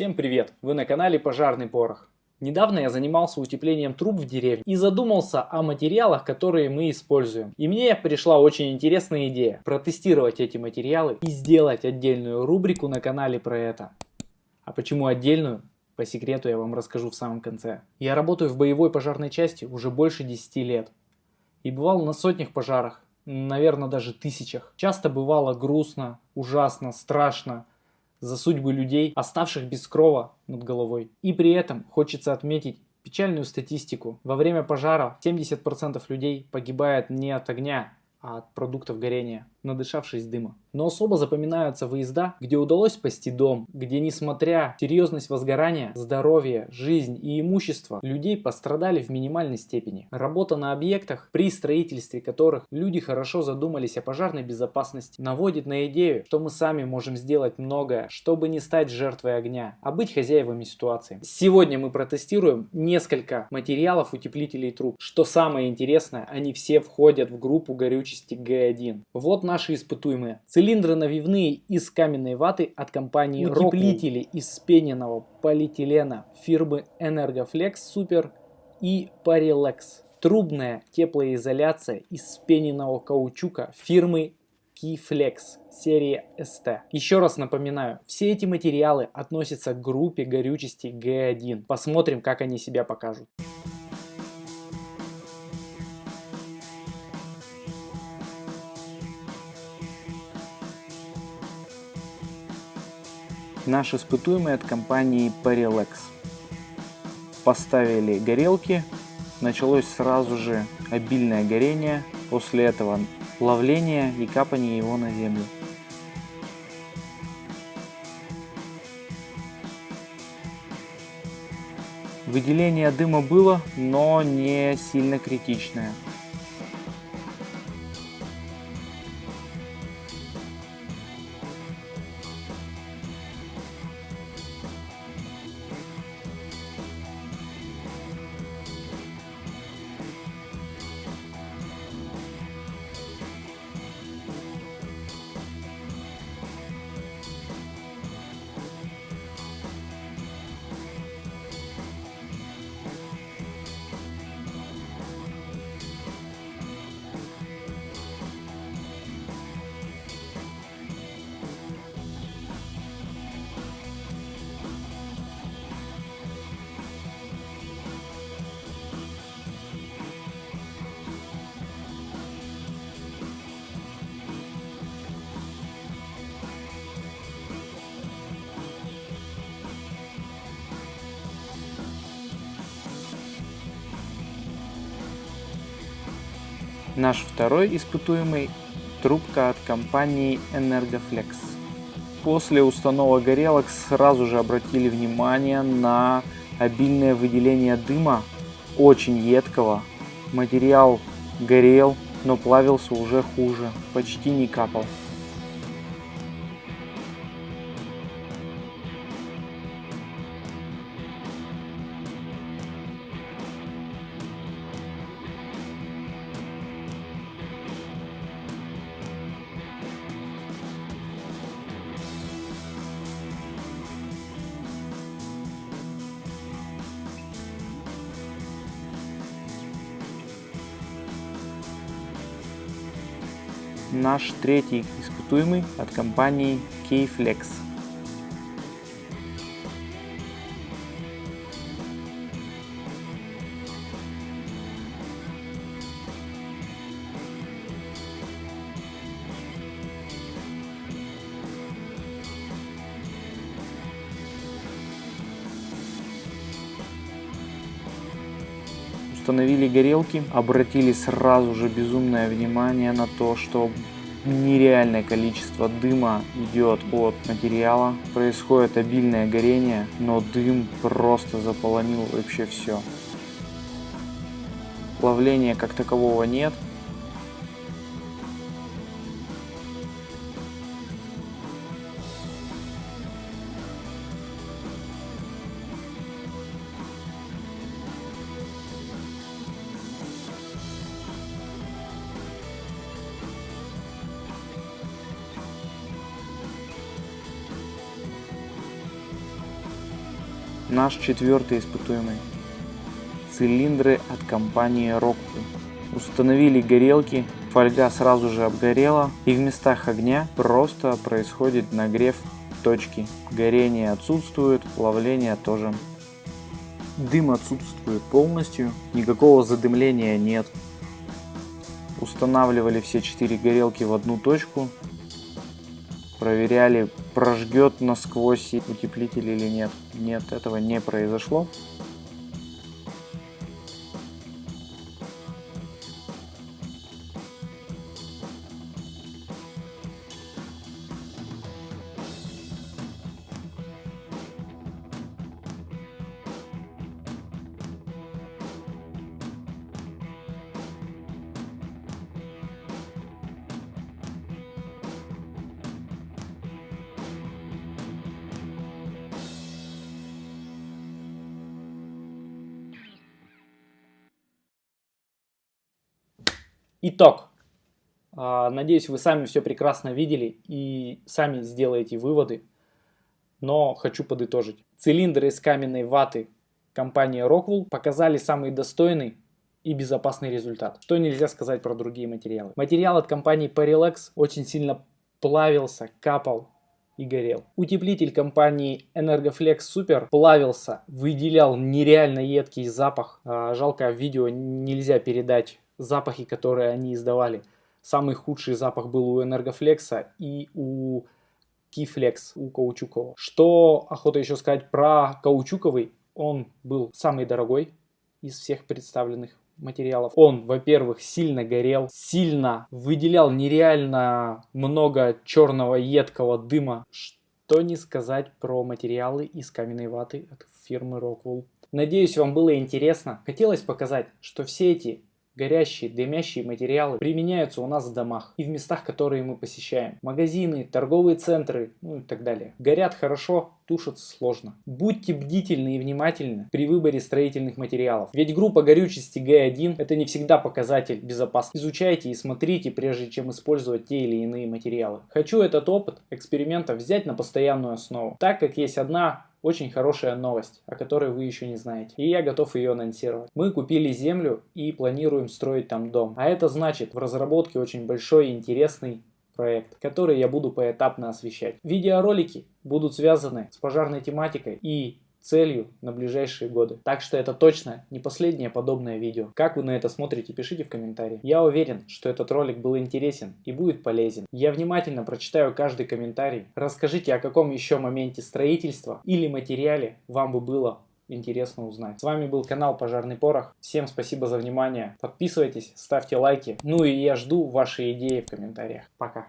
Всем привет! Вы на канале Пожарный Порох. Недавно я занимался утеплением труб в деревне и задумался о материалах, которые мы используем. И мне пришла очень интересная идея протестировать эти материалы и сделать отдельную рубрику на канале про это. А почему отдельную? По секрету я вам расскажу в самом конце. Я работаю в боевой пожарной части уже больше 10 лет. И бывал на сотнях пожарах, наверное даже тысячах. Часто бывало грустно, ужасно, страшно за судьбы людей, оставших без крова над головой. И при этом хочется отметить печальную статистику. Во время пожара 70% людей погибает не от огня, а от продуктов горения, надышавшись дыма. Но особо запоминаются выезда, где удалось спасти дом, где несмотря серьезность возгорания, здоровье, жизнь и имущество людей пострадали в минимальной степени. Работа на объектах, при строительстве которых люди хорошо задумались о пожарной безопасности, наводит на идею, что мы сами можем сделать многое, чтобы не стать жертвой огня, а быть хозяевами ситуации. Сегодня мы протестируем несколько материалов утеплителей труб. Что самое интересное, они все входят в группу горючести Г1. Вот наши испытуемые. Цилиндры навивные из каменной ваты от компании Утеплители из спененного полиэтилена фирмы Energoflex Super и Parilex. Трубная теплоизоляция из спененного каучука фирмы Keyflex серии ST. Еще раз напоминаю, все эти материалы относятся к группе горючести G1. Посмотрим, как они себя покажут. Наш испытуемый от компании Parilex. Поставили горелки, началось сразу же обильное горение, после этого плавление и капание его на землю. Выделение дыма было, но не сильно критичное. Наш второй испытуемый – трубка от компании Energoflex. После установок горелок сразу же обратили внимание на обильное выделение дыма, очень едкого. Материал горел, но плавился уже хуже, почти не капал. Наш третий испытуемый от компании Keyflex. Установили горелки, обратили сразу же безумное внимание на то, что нереальное количество дыма идет от материала, происходит обильное горение, но дым просто заполонил вообще все. Плавления как такового нет, Наш четвертый испытуемый. Цилиндры от компании Rockwool. Установили горелки, фольга сразу же обгорела и в местах огня просто происходит нагрев точки. Горение отсутствует, плавление тоже. Дым отсутствует полностью, никакого задымления нет. Устанавливали все четыре горелки в одну точку, проверяли, прожгет насквозь утеплитель или нет. Нет, этого не произошло. Итог. А, надеюсь, вы сами все прекрасно видели и сами сделаете выводы. Но хочу подытожить. Цилиндры из каменной ваты компании Rockwell показали самый достойный и безопасный результат. Что нельзя сказать про другие материалы. Материал от компании Parilex очень сильно плавился, капал и горел. Утеплитель компании Energoflex Super плавился, выделял нереально едкий запах. А, жалко, видео нельзя передать запахи, которые они издавали. Самый худший запах был у Энергофлекса и у Кифлекс, у каучукового. Что охота еще сказать про каучуковый, он был самый дорогой из всех представленных материалов. Он, во-первых, сильно горел, сильно выделял нереально много черного едкого дыма. Что не сказать про материалы из каменной ваты от фирмы Rockwell. Надеюсь, вам было интересно. Хотелось показать, что все эти Горящие, дымящие материалы применяются у нас в домах и в местах, которые мы посещаем. Магазины, торговые центры, ну и так далее. Горят хорошо, тушатся сложно. Будьте бдительны и внимательны при выборе строительных материалов. Ведь группа горючести Г1 это не всегда показатель безопасности. Изучайте и смотрите, прежде чем использовать те или иные материалы. Хочу этот опыт эксперимента взять на постоянную основу, так как есть одна очень хорошая новость, о которой вы еще не знаете. И я готов ее анонсировать. Мы купили землю и планируем строить там дом. А это значит в разработке очень большой интересный проект, который я буду поэтапно освещать. Видеоролики будут связаны с пожарной тематикой и целью на ближайшие годы. Так что это точно не последнее подобное видео. Как вы на это смотрите, пишите в комментарии. Я уверен, что этот ролик был интересен и будет полезен. Я внимательно прочитаю каждый комментарий. Расскажите, о каком еще моменте строительства или материале вам бы было интересно узнать. С вами был канал Пожарный Порох. Всем спасибо за внимание. Подписывайтесь, ставьте лайки. Ну и я жду ваши идеи в комментариях. Пока.